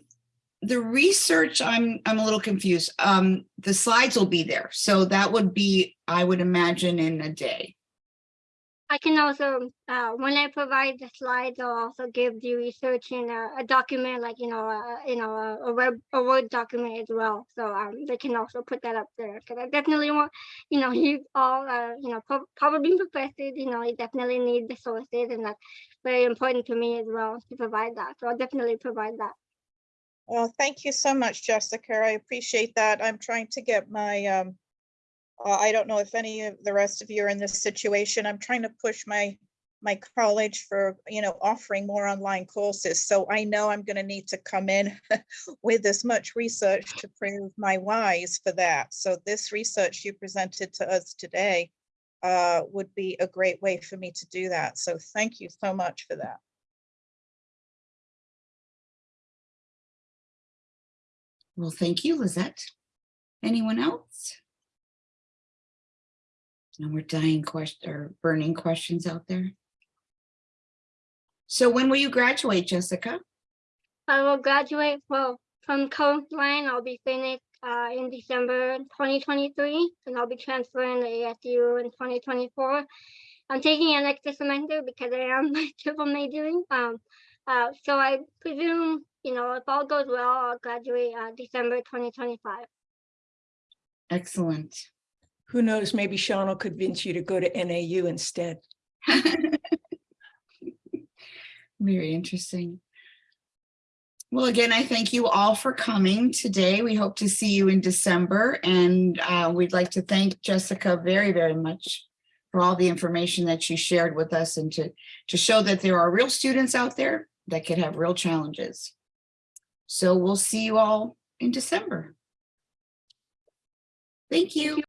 the research, I'm, I'm a little confused. Um, the slides will be there. So that would be, I would imagine in a day. I can also, uh, when I provide the slides, I'll also give the research in a, a document, like, you know, a, you know, a, a web, a Word document as well. So, um, they can also put that up there, because I definitely want, you know, you all, uh, you know, prob- probably professors, you know, you definitely need the sources, and that's very important to me as well to provide that. So I'll definitely provide that. Well, thank you so much, Jessica. I appreciate that. I'm trying to get my, um, uh, I don't know if any of the rest of you are in this situation. I'm trying to push my, my college for, you know, offering more online courses. So I know I'm going to need to come in with as much research to prove my whys for that. So this research you presented to us today uh, would be a great way for me to do that. So thank you so much for that. Well, thank you, Lizette. Anyone else? No more dying question or burning questions out there. So when will you graduate, Jessica? I will graduate, well, from Coastline, I'll be finished uh, in December 2023, and I'll be transferring to ASU in 2024. I'm taking an extra semester because I am triple majoring. Um, uh, so I presume, you know, if all goes well, I'll graduate uh, December 2025. Excellent. Who knows, maybe Sean will convince you to go to NAU instead. Very interesting. Well, again, I thank you all for coming today. We hope to see you in December and uh, we'd like to thank Jessica very, very much for all the information that she shared with us and to, to show that there are real students out there that could have real challenges. So we'll see you all in December. Thank you.